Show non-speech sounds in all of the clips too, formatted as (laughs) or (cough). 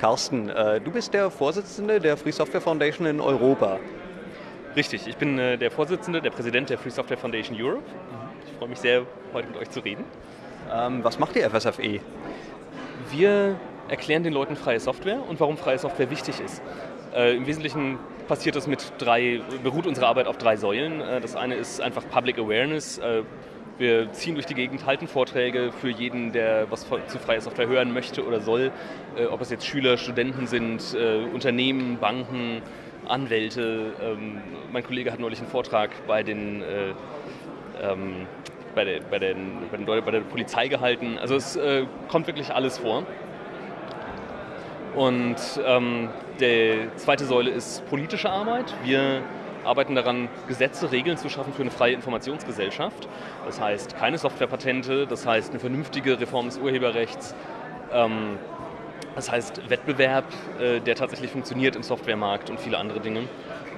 Carsten, äh, du bist der Vorsitzende der Free Software Foundation in Europa. Richtig, ich bin äh, der Vorsitzende, der Präsident der Free Software Foundation Europe. Ich freue mich sehr, heute mit euch zu reden. Ähm, was macht die FSFE? Wir erklären den Leuten freie Software und warum freie Software wichtig ist. Äh, Im Wesentlichen passiert das mit drei, beruht unsere Arbeit auf drei Säulen. Äh, das eine ist einfach Public Awareness. Äh, wir ziehen durch die Gegend, halten Vorträge für jeden, der was zu freier Software hören möchte oder soll. Äh, ob es jetzt Schüler, Studenten sind, äh, Unternehmen, Banken, Anwälte. Ähm, mein Kollege hat neulich einen Vortrag bei den äh, ähm, bei der, bei, den, bei, den, bei der Polizei gehalten. Also es äh, kommt wirklich alles vor. Und ähm, die zweite Säule ist politische Arbeit. Wir arbeiten daran, Gesetze, Regeln zu schaffen für eine freie Informationsgesellschaft. Das heißt, keine Softwarepatente, das heißt eine vernünftige Reform des Urheberrechts, ähm, das heißt Wettbewerb, äh, der tatsächlich funktioniert im Softwaremarkt und viele andere Dinge.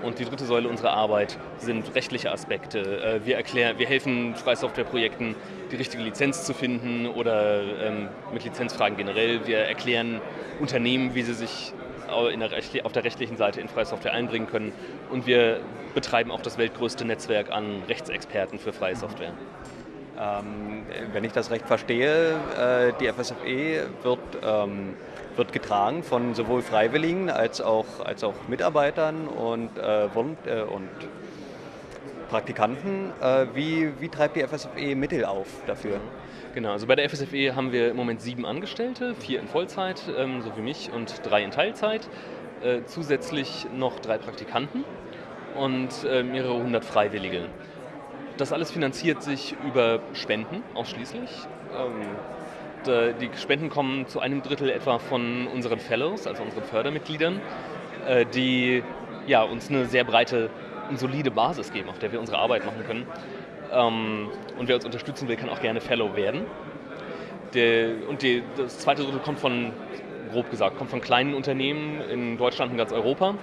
Und die dritte Säule unserer Arbeit sind rechtliche Aspekte. Äh, wir, erklären, wir helfen Freisoftwareprojekten, die richtige Lizenz zu finden oder ähm, mit Lizenzfragen generell. Wir erklären Unternehmen, wie sie sich der auf der rechtlichen Seite in freie Software einbringen können. Und wir betreiben auch das weltgrößte Netzwerk an Rechtsexperten für freie Software. Ähm, wenn ich das recht verstehe, äh, die FSFE wird, ähm, wird getragen von sowohl Freiwilligen als auch, als auch Mitarbeitern und, äh, äh und Praktikanten. Äh, wie, wie treibt die FSFE Mittel auf dafür? Genau, also bei der FSFE haben wir im Moment sieben Angestellte, vier in Vollzeit, ähm, so wie mich, und drei in Teilzeit. Äh, zusätzlich noch drei Praktikanten und äh, mehrere hundert Freiwillige. Das alles finanziert sich über Spenden ausschließlich. Ähm, die Spenden kommen zu einem Drittel etwa von unseren Fellows, also unseren Fördermitgliedern, äh, die ja, uns eine sehr breite und solide Basis geben, auf der wir unsere Arbeit machen können. Ähm, und wer uns unterstützen will, kann auch gerne Fellow werden. Der, und die, das zweite Drittel kommt von, grob gesagt, kommt von kleinen Unternehmen in Deutschland und ganz Europa,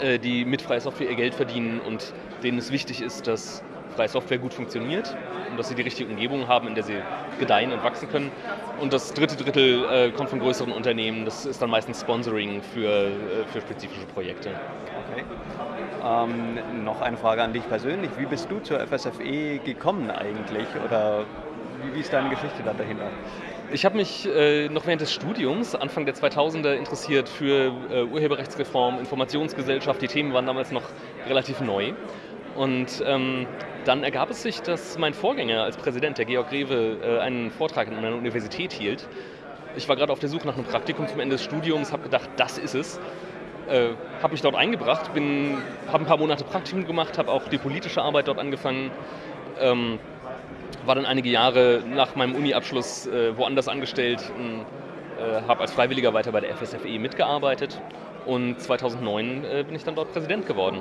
äh, die mit freier Software ihr Geld verdienen und denen es wichtig ist, dass freie Software gut funktioniert und dass sie die richtige Umgebung haben, in der sie gedeihen und wachsen können. Und das dritte Drittel äh, kommt von größeren Unternehmen. Das ist dann meistens Sponsoring für, äh, für spezifische Projekte. Okay. Ähm, noch eine Frage an dich persönlich. Wie bist du zur FSFE gekommen eigentlich? Oder wie, wie ist deine Geschichte da dahinter? Ich habe mich äh, noch während des Studiums, Anfang der 2000er, interessiert für äh, Urheberrechtsreform, Informationsgesellschaft. Die Themen waren damals noch relativ neu. Und ähm, dann ergab es sich, dass mein Vorgänger als Präsident, der Georg Rewe, äh, einen Vortrag in einer Universität hielt. Ich war gerade auf der Suche nach einem Praktikum zum Ende des Studiums, habe gedacht, das ist es. Äh, habe mich dort eingebracht, habe ein paar Monate Praktikum gemacht, habe auch die politische Arbeit dort angefangen. Ähm, war dann einige Jahre nach meinem Uni-Abschluss äh, woanders angestellt, äh, habe als Freiwilliger weiter bei der FSFE mitgearbeitet und 2009 äh, bin ich dann dort Präsident geworden.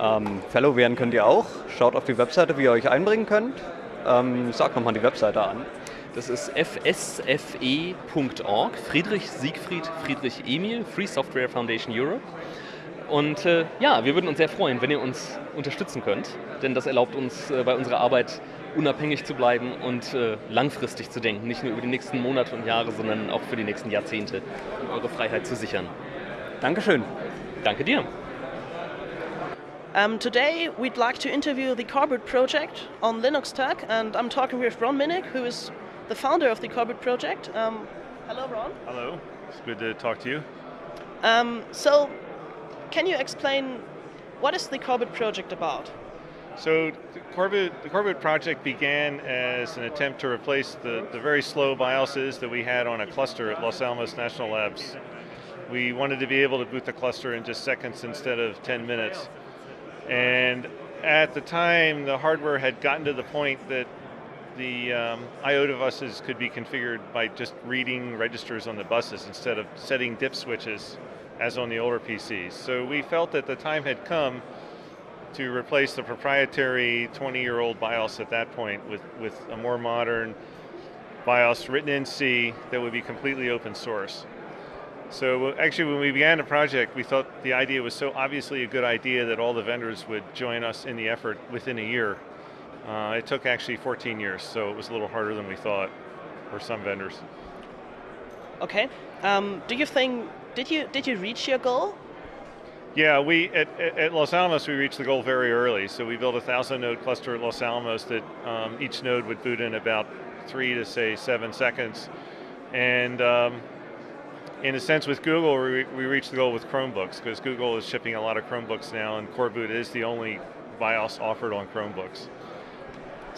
Ähm, Fellow werden könnt ihr auch. Schaut auf die Webseite, wie ihr euch einbringen könnt. Ähm, sagt nochmal die Webseite an. Das ist fsfe.org, Friedrich Siegfried Friedrich Emil, Free Software Foundation Europe. Und äh, ja, wir würden uns sehr freuen, wenn ihr uns unterstützen könnt, denn das erlaubt uns äh, bei unserer Arbeit unabhängig zu bleiben und äh, langfristig zu denken, nicht nur über die nächsten Monate und Jahre, sondern auch für die nächsten Jahrzehnte, um eure Freiheit zu sichern. Dankeschön. Danke dir. Um, today we'd like to interview the Carbid project on Linux Tech and I'm talking with Ron Minnick who is the founder of the Coreboot project. Um, hello Ron. Hello, it's good to talk to you. Um, so can you explain what is the Coreboot project about? So the Coreboot, the Coreboot project began as an attempt to replace the, the very slow BIOSes that we had on a cluster at Los Alamos National Labs. We wanted to be able to boot the cluster in just seconds instead of 10 minutes. And at the time, the hardware had gotten to the point that the um, IOTA buses could be configured by just reading registers on the buses instead of setting dip switches as on the older PCs. So we felt that the time had come to replace the proprietary 20-year-old BIOS at that point with, with a more modern BIOS written in C that would be completely open source. So actually when we began the project, we thought the idea was so obviously a good idea that all the vendors would join us in the effort within a year. Uh, it took actually 14 years, so it was a little harder than we thought. for some vendors. Okay. Um, do you think did you did you reach your goal? Yeah, we at, at, Los Alamos we reached the goal very early. So we built a thousand node cluster at Los Alamos that um, each node would boot in about three to say seven seconds, and um, in a sense with Google we, we reached the goal with Chromebooks because Google is shipping a lot of Chromebooks now, and Coreboot is the only BIOS offered on Chromebooks.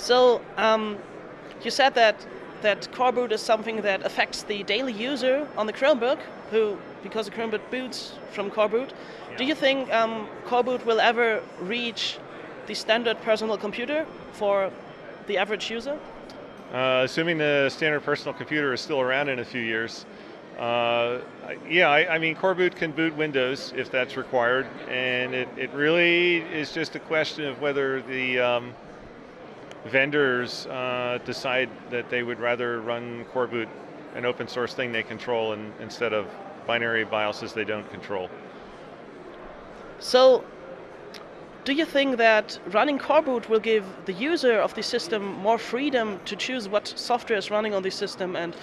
So um, you said that that coreboot is something that affects the daily user on the Chromebook, who, because the Chromebook boots from coreboot. Yeah. Do you think um, coreboot will ever reach the standard personal computer for the average user? Uh, assuming the standard personal computer is still around in a few years, uh, yeah, I, I, mean, coreboot can boot Windows if that's required, and it, it really is just a question of whether the um, vendors uh, decide that they would rather run coreboot, an open source thing they control, and, instead of binary BIOSes they don't control. So, do you think that running coreboot will give the user of the system more freedom to choose what software is running on the system and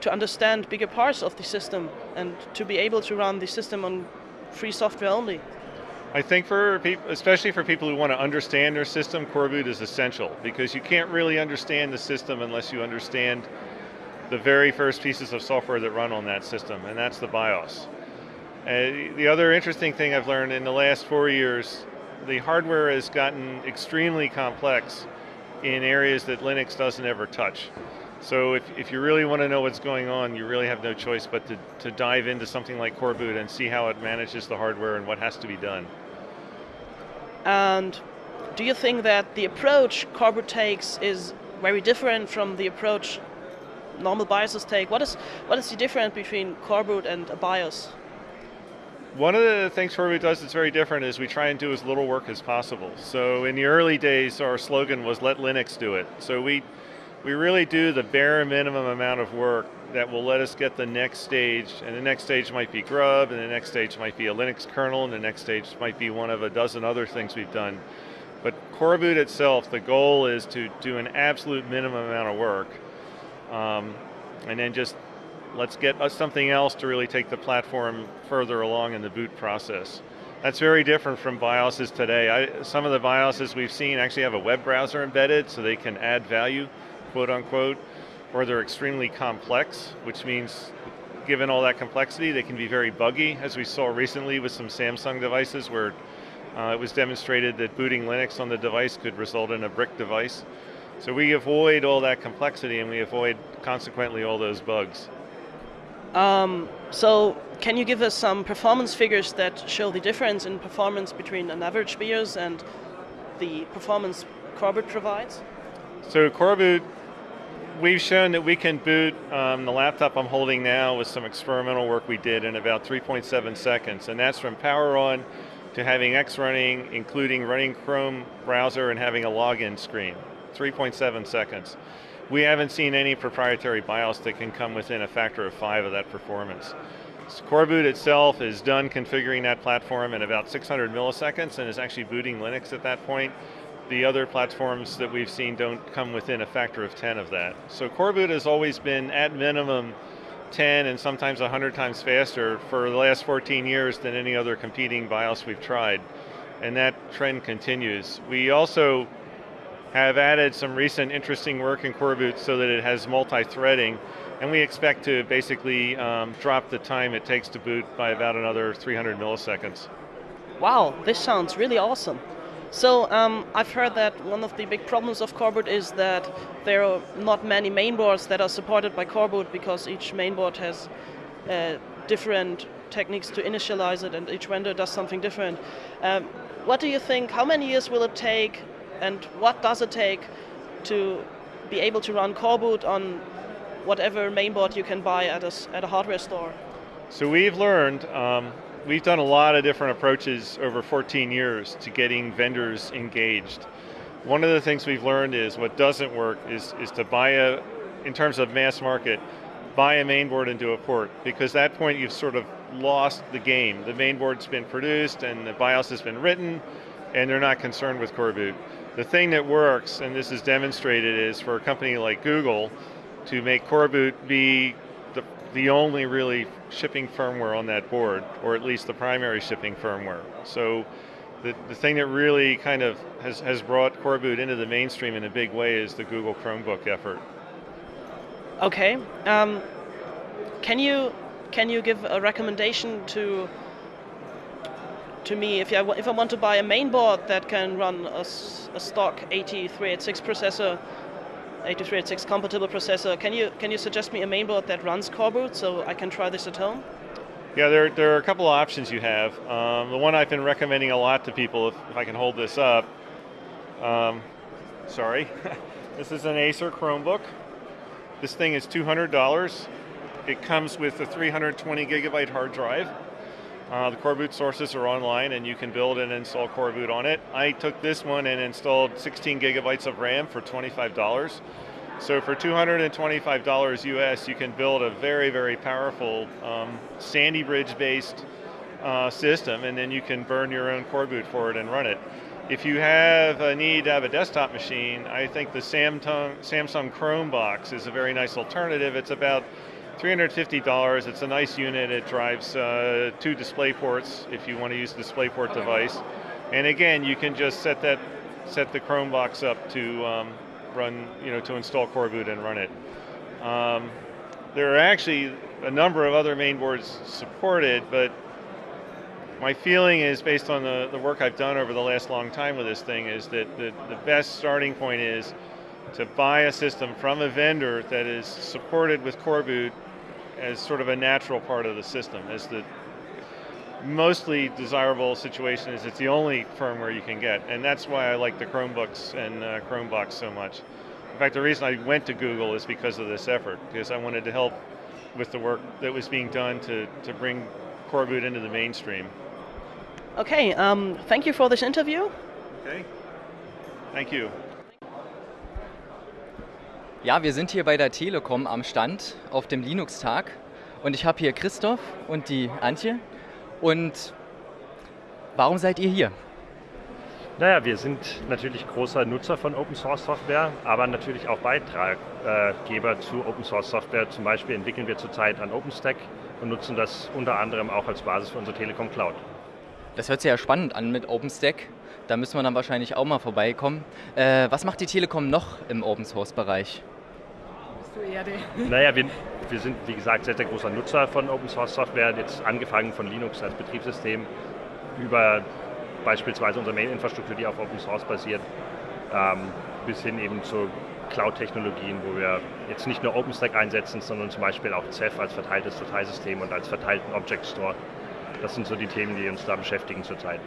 to understand bigger parts of the system and to be able to run the system on free software only? I think for people, especially for people who want to understand their system, coreboot is essential because you can't really understand the system unless you understand the very first pieces of software that run on that system, and that's the BIOS. Uh, the other interesting thing I've learned in the last four years, the hardware has gotten extremely complex in areas that Linux doesn't ever touch. So if, if you really want to know what's going on, you really have no choice but to, to dive into something like Coreboot and see how it manages the hardware and what has to be done. And do you think that the approach Coreboot takes is very different from the approach normal BIOSes take? What is, what is the difference between Coreboot and a BIOS? One of the things Coreboot does that's very different is we try and do as little work as possible. So in the early days, our slogan was let Linux do it. So we we really do the bare minimum amount of work that will let us get the next stage, and the next stage might be Grub, and the next stage might be a Linux kernel, and the next stage might be one of a dozen other things we've done. But Coreboot itself, the goal is to do an absolute minimum amount of work, um, and then just let's get us something else to really take the platform further along in the boot process. That's very different from BIOSes today. I, some of the BIOSes we've seen actually have a web browser embedded so they can add value quote unquote, or they're extremely complex, which means given all that complexity, they can be very buggy, as we saw recently with some Samsung devices where uh, it was demonstrated that booting Linux on the device could result in a brick device. So we avoid all that complexity and we avoid, consequently, all those bugs. Um, so can you give us some performance figures that show the difference in performance between an average BIOS and the performance Coreboot provides? So Coreboot we've shown that we can boot um, the laptop I'm holding now with some experimental work we did in about 3.7 seconds, and that's from power on to having X running, including running Chrome browser and having a login screen. 3.7 seconds. We haven't seen any proprietary BIOS that can come within a factor of five of that performance. So Coreboot itself is done configuring that platform in about 600 milliseconds and is actually booting Linux at that point the other platforms that we've seen don't come within a factor of 10 of that. So Coreboot has always been at minimum 10 and sometimes 100 times faster for the last 14 years than any other competing BIOS we've tried. And that trend continues. We also have added some recent interesting work in Coreboot so that it has multi-threading and we expect to basically um, drop the time it takes to boot by about another 300 milliseconds. Wow, this sounds really awesome. So um, I've heard that one of the big problems of Coreboot is that there are not many mainboards that are supported by Coreboot because each mainboard has uh, different techniques to initialize it and each vendor does something different. Um, what do you think, how many years will it take and what does it take to be able to run Coreboot on whatever mainboard you can buy at a, at a hardware store? So we've learned um, we've done a lot of different approaches over 14 years to getting vendors engaged. One of the things we've learned is what doesn't work is, is to buy a, in terms of mass market, buy a mainboard and do a port, because at that point you've sort of lost the game. The mainboard's been produced and the BIOS has been written, and they're not concerned with Coreboot. The thing that works, and this is demonstrated, is for a company like Google, to make Coreboot be the, only really shipping firmware on that board, or at least the primary shipping firmware. So the, the thing that really kind of has, has brought Coreboot into the mainstream in a big way is the Google Chromebook effort. Okay. Um, can you can you give a recommendation to to me if I, if I want to buy a main board that can run a, a stock 8386 processor, 8386 compatible processor, can you can you suggest me a mainboard that runs Coreboot so I can try this at home? Yeah, there, there are a couple of options you have. Um, the one I've been recommending a lot to people, if, if I can hold this up, um, sorry, (laughs) this is an Acer Chromebook. This thing is $200. It comes with a 320 gigabyte hard drive. Uh, the Coreboot sources are online and you can build and install Coreboot on it. I took this one and installed 16 gigabytes of RAM for $25. So for $225 US, you can build a very, very powerful um, Sandy Bridge based uh, system and then you can burn your own Coreboot for it and run it. If you have a need to have a desktop machine, I think the Samsung, Samsung Chrome box is a very nice alternative. It's about $350. It's a nice unit. It drives uh, two display ports if you want to use a DisplayPort device. And again, you can just set that set the Chromebox up to um, run, you know, to install Coreboot and run it. Um, there are actually a number of other mainboards supported, but my feeling is, based on the, the work I've done over the last long time with this thing, is that the, the best starting point is to buy a system from a vendor that is supported with Coreboot as sort of a natural part of the system, as the mostly desirable situation is it's the only firmware you can get, and that's why I like the Chromebooks and uh, Chromebox so much. In fact, the reason I went to Google is because of this effort, because I wanted to help with the work that was being done to, to bring Coreboot into the mainstream. Okay, um, thank you for this interview. Okay, thank you. Ja, wir sind hier bei der Telekom am Stand auf dem Linux-Tag und ich habe hier Christoph und die Antje. Und warum seid ihr hier? Naja, wir sind natürlich großer Nutzer von Open Source Software, aber natürlich auch Beitraggeber zu Open Source Software. Zum Beispiel entwickeln wir zurzeit an OpenStack und nutzen das unter anderem auch als Basis für unsere Telekom Cloud. Das hört sich ja spannend an mit OpenStack. Da müssen wir dann wahrscheinlich auch mal vorbeikommen. Äh, was macht die Telekom noch im Open Source Bereich? Naja, wir, wir sind wie gesagt sehr, sehr großer Nutzer von Open Source Software, jetzt angefangen von Linux als Betriebssystem über beispielsweise unsere Mail-Infrastruktur, die auf Open Source basiert, ähm, bis hin eben zu Cloud-Technologien, wo wir jetzt nicht nur OpenStack einsetzen, sondern zum Beispiel auch Ceph als verteiltes Dateisystem und als verteilten Object Store. Das sind so die Themen, die uns da beschäftigen zurzeit.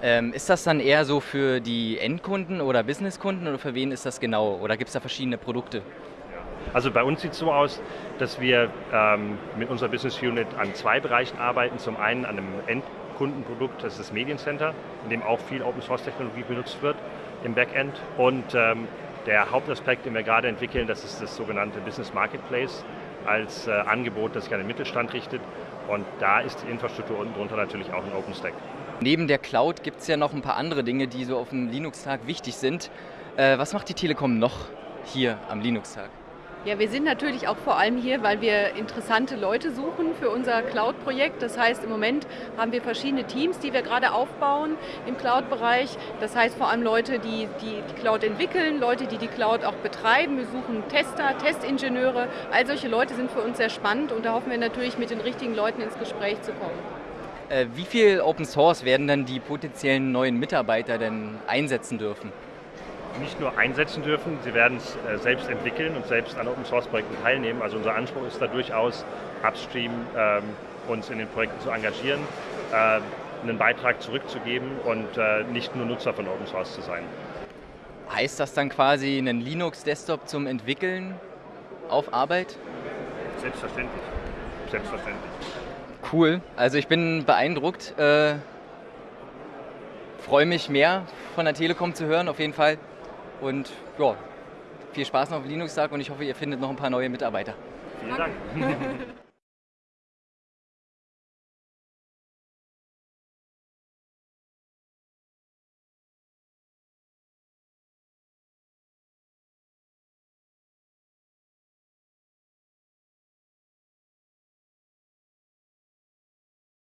Ähm, ist das dann eher so für die Endkunden oder Businesskunden oder für wen ist das genau? Oder gibt es da verschiedene Produkte? Also bei uns sieht es so aus, dass wir ähm, mit unserer Business Unit an zwei Bereichen arbeiten. Zum einen an einem Endkundenprodukt, das ist das Mediencenter, in dem auch viel Open Source Technologie benutzt wird im Backend. Und ähm, der Hauptaspekt, den wir gerade entwickeln, das ist das sogenannte Business Marketplace als äh, Angebot, das sich an den Mittelstand richtet. Und da ist die Infrastruktur unten drunter natürlich auch ein OpenStack. Neben der Cloud gibt es ja noch ein paar andere Dinge, die so auf dem Linux-Tag wichtig sind. Äh, was macht die Telekom noch hier am Linux-Tag? Ja, wir sind natürlich auch vor allem hier, weil wir interessante Leute suchen für unser Cloud-Projekt. Das heißt, im Moment haben wir verschiedene Teams, die wir gerade aufbauen im Cloud-Bereich. Das heißt vor allem Leute, die, die die Cloud entwickeln, Leute, die die Cloud auch betreiben. Wir suchen Tester, Testingenieure. All solche Leute sind für uns sehr spannend und da hoffen wir natürlich, mit den richtigen Leuten ins Gespräch zu kommen. Äh, wie viel Open Source werden dann die potenziellen neuen Mitarbeiter denn einsetzen dürfen? Nicht nur einsetzen dürfen, sie werden es äh, selbst entwickeln und selbst an Open Source Projekten teilnehmen. Also unser Anspruch ist da durchaus, upstream ähm, uns in den Projekten zu engagieren, äh, einen Beitrag zurückzugeben und äh, nicht nur Nutzer von Open Source zu sein. Heißt das dann quasi einen Linux-Desktop zum Entwickeln auf Arbeit? Selbstverständlich. Selbstverständlich. Cool, also ich bin beeindruckt. Äh, freue mich mehr von der Telekom zu hören, auf jeden Fall. Und ja, viel Spaß noch auf Linux-Tag und ich hoffe, ihr findet noch ein paar neue Mitarbeiter. Vielen Dank. (laughs)